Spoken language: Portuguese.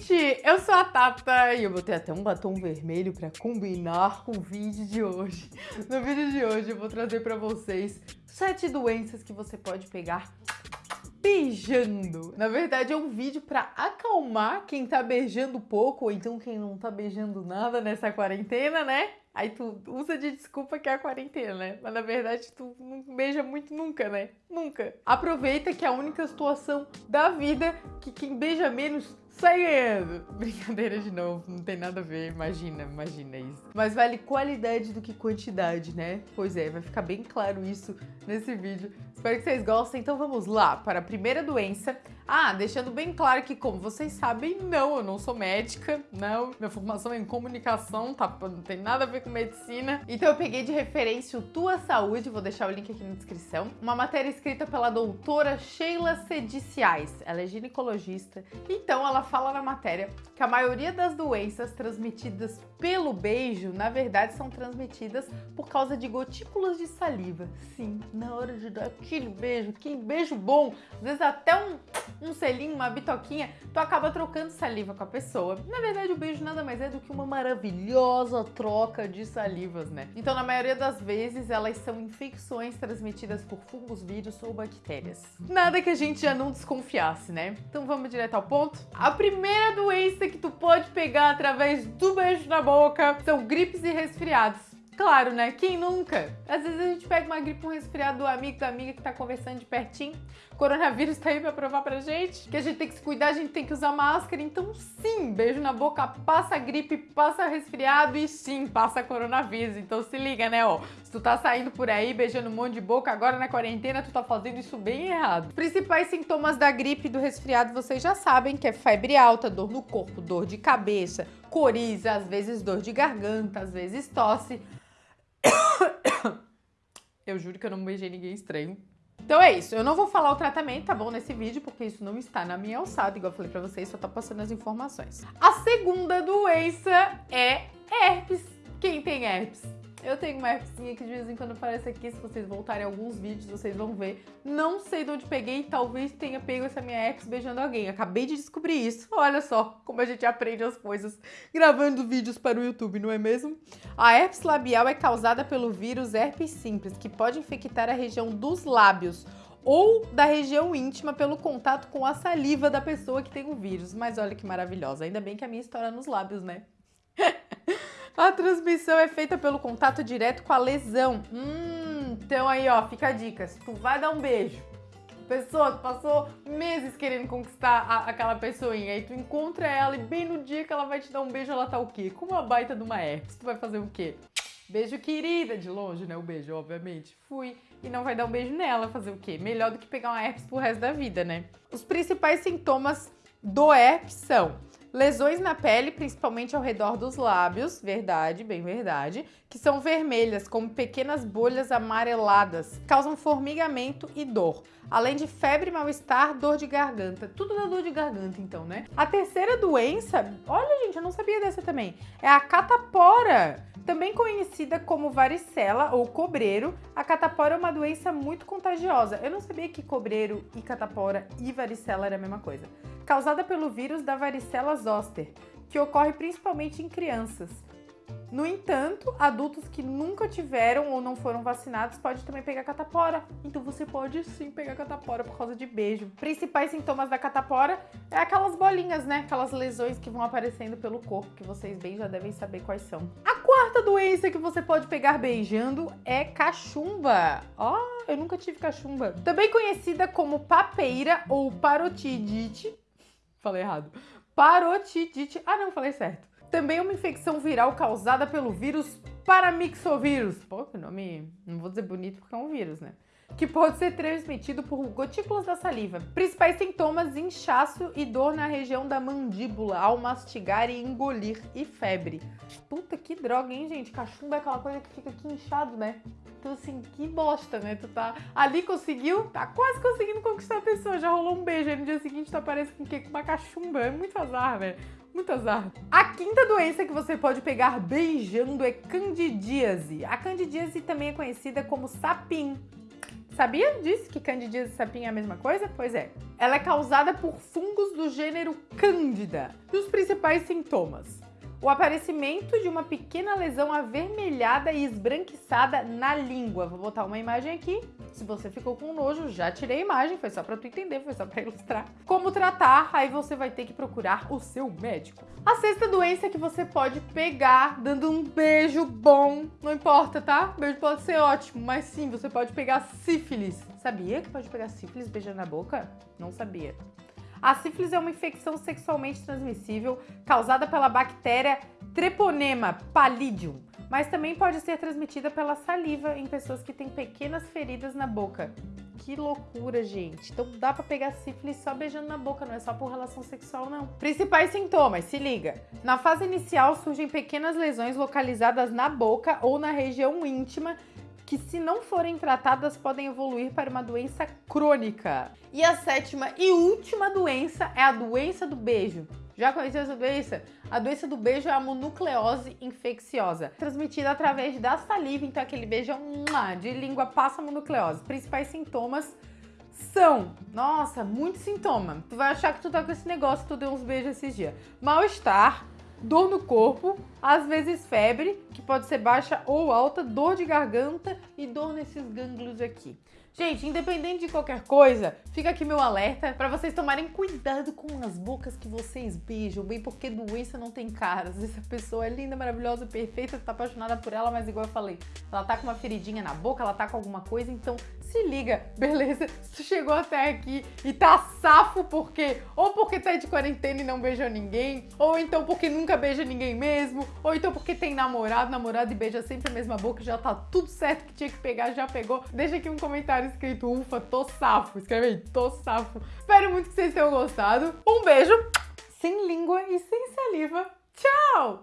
gente! Eu sou a Tata e eu botei até um batom vermelho pra combinar com o vídeo de hoje. No vídeo de hoje eu vou trazer pra vocês sete doenças que você pode pegar beijando. Na verdade é um vídeo pra acalmar quem tá beijando pouco ou então quem não tá beijando nada nessa quarentena, né? Aí tu usa de desculpa que é a quarentena, né? Mas na verdade tu não beija muito nunca, né? Nunca. Aproveita que é a única situação da vida que quem beija menos sai ganhando. Brincadeira de novo, não tem nada a ver, imagina, imagina isso. Mas vale qualidade do que quantidade, né? Pois é, vai ficar bem claro isso nesse vídeo. Espero que vocês gostem, então vamos lá para a primeira doença. Ah, deixando bem claro que, como vocês sabem, não, eu não sou médica, não. Minha formação é em comunicação, tá? Não tem nada a ver com medicina. Então eu peguei de referência o Tua Saúde, vou deixar o link aqui na descrição. Uma matéria escrita pela doutora Sheila Sediciais. Ela é ginecologista. Então ela fala na matéria que a maioria das doenças transmitidas pelo beijo, na verdade, são transmitidas por causa de gotículas de saliva. Sim, na hora de dar aquele beijo, aquele beijo bom, às vezes até um um selinho, uma bitoquinha, tu acaba trocando saliva com a pessoa. Na verdade, o beijo nada mais é do que uma maravilhosa troca de salivas, né? Então, na maioria das vezes, elas são infecções transmitidas por fungos, vírus ou bactérias. Nada que a gente já não desconfiasse, né? Então, vamos direto ao ponto. A primeira doença que tu pode pegar através do beijo na boca são gripes e resfriados. Claro, né? Quem nunca? Às vezes a gente pega uma gripe, um resfriado do amigo, da amiga que tá conversando de pertinho. Coronavírus tá aí pra provar pra gente que a gente tem que se cuidar, a gente tem que usar máscara. Então sim, beijo na boca, passa gripe, passa resfriado e sim, passa coronavírus. Então se liga, né, ó. Se tu tá saindo por aí beijando um monte de boca, agora na quarentena tu tá fazendo isso bem errado. Principais sintomas da gripe e do resfriado vocês já sabem, que é febre alta, dor no corpo, dor de cabeça, coriza, às vezes dor de garganta, às vezes tosse. Eu juro que eu não beijei ninguém estranho. Então é isso, eu não vou falar o tratamento, tá bom, nesse vídeo, porque isso não está na minha alçada, igual eu falei pra vocês, só tá passando as informações. A segunda doença é herpes. Quem tem herpes? Eu tenho uma herpesinha que de vez em quando aparece aqui, se vocês voltarem alguns vídeos, vocês vão ver. Não sei de onde peguei, talvez tenha pego essa minha herpes beijando alguém. Acabei de descobrir isso. Olha só como a gente aprende as coisas gravando vídeos para o YouTube, não é mesmo? A herpes labial é causada pelo vírus herpes simples, que pode infectar a região dos lábios ou da região íntima pelo contato com a saliva da pessoa que tem o vírus. Mas olha que maravilhosa, ainda bem que a minha história é nos lábios, né? A transmissão é feita pelo contato direto com a lesão. Hum, então aí, ó, fica a dica. Se tu vai dar um beijo, pessoa, tu passou meses querendo conquistar a, aquela pessoinha, aí tu encontra ela e bem no dia que ela vai te dar um beijo, ela tá o quê? Com uma baita de uma herpes. Tu vai fazer o quê? Beijo querida, de longe, né? O beijo, obviamente. Fui. E não vai dar um beijo nela, fazer o quê? Melhor do que pegar uma herpes pro resto da vida, né? Os principais sintomas do herpes são Lesões na pele, principalmente ao redor dos lábios, verdade, bem verdade, que são vermelhas, como pequenas bolhas amareladas, causam formigamento e dor, além de febre, mal-estar, dor de garganta. Tudo da dor de garganta, então, né? A terceira doença, olha gente, eu não sabia dessa também, é a catapora. Também conhecida como varicela ou cobreiro, a catapora é uma doença muito contagiosa. Eu não sabia que cobreiro e catapora e varicela era a mesma coisa. Causada pelo vírus da varicela zoster, que ocorre principalmente em crianças. No entanto, adultos que nunca tiveram ou não foram vacinados podem também pegar catapora. Então você pode sim pegar catapora por causa de beijo. Principais sintomas da catapora é aquelas bolinhas, né? Aquelas lesões que vão aparecendo pelo corpo, que vocês bem já devem saber quais são. A quarta doença que você pode pegar beijando é cachumba. Ó, oh, eu nunca tive cachumba. Também conhecida como papeira ou parotidite. Falei errado. Parotidite. Ah, não, falei certo também é uma infecção viral causada pelo vírus paramixovírus. Pô, que nome, não vou dizer bonito porque é um vírus, né? Que pode ser transmitido por gotículas da saliva. Principais sintomas, inchaço e dor na região da mandíbula ao mastigar e engolir e febre. Puta, que droga, hein, gente? Cachumba é aquela coisa que fica aqui inchado, né? Então, assim, que bosta, né? Tu tá ali, conseguiu, tá quase conseguindo conquistar a pessoa, já rolou um beijo, aí no dia seguinte tu aparece com o quê? Com uma cachumba, é muito azar, velho. Muito azar. A quinta doença que você pode pegar beijando é candidíase. A candidíase também é conhecida como sapim. Sabia disso que candidíase sapinho é a mesma coisa? Pois é. Ela é causada por fungos do gênero Cândida. E os principais sintomas? O aparecimento de uma pequena lesão avermelhada e esbranquiçada na língua. Vou botar uma imagem aqui. Se você ficou com nojo, já tirei a imagem, foi só para tu entender, foi só para ilustrar. Como tratar, aí você vai ter que procurar o seu médico. A sexta doença que você pode pegar dando um beijo bom, não importa, tá? Beijo pode ser ótimo, mas sim, você pode pegar sífilis. Sabia que pode pegar sífilis beijando na boca? Não sabia. A sífilis é uma infecção sexualmente transmissível causada pela bactéria Treponema pallidum, mas também pode ser transmitida pela saliva em pessoas que têm pequenas feridas na boca. Que loucura, gente. Então dá pra pegar sífilis só beijando na boca, não é só por relação sexual, não. Principais sintomas, se liga. Na fase inicial surgem pequenas lesões localizadas na boca ou na região íntima que, se não forem tratadas, podem evoluir para uma doença crônica. E a sétima e última doença é a doença do beijo. Já conheceu essa doença? A doença do beijo é a monucleose infecciosa, transmitida através da saliva, então aquele beijo de língua passa a monucleose. Principais sintomas são, nossa, muito sintoma. Tu vai achar que tu tá com esse negócio, tu deu uns beijos esses dias. Mal-estar, dor no corpo, às vezes febre, que pode ser baixa ou alta, dor de garganta e dor nesses gânglios aqui. Gente, independente de qualquer coisa, fica aqui meu alerta para vocês tomarem cuidado com as bocas que vocês beijam, bem porque doença não tem cara. Às vezes a pessoa é linda, maravilhosa, perfeita, tá apaixonada por ela, mas igual eu falei, ela tá com uma feridinha na boca, ela tá com alguma coisa, então se liga, beleza? Se chegou até aqui e tá safo porque ou porque tá de quarentena e não beijou ninguém, ou então porque nunca beija ninguém mesmo, ou então porque tem namorado, namorado e beija sempre a mesma boca, já tá tudo certo que tinha que pegar, já pegou. Deixa aqui um comentário escrito, ufa, tô safo. Escreve aí, tô safo. Espero muito que vocês tenham gostado. Um beijo, sem língua e sem saliva. Tchau!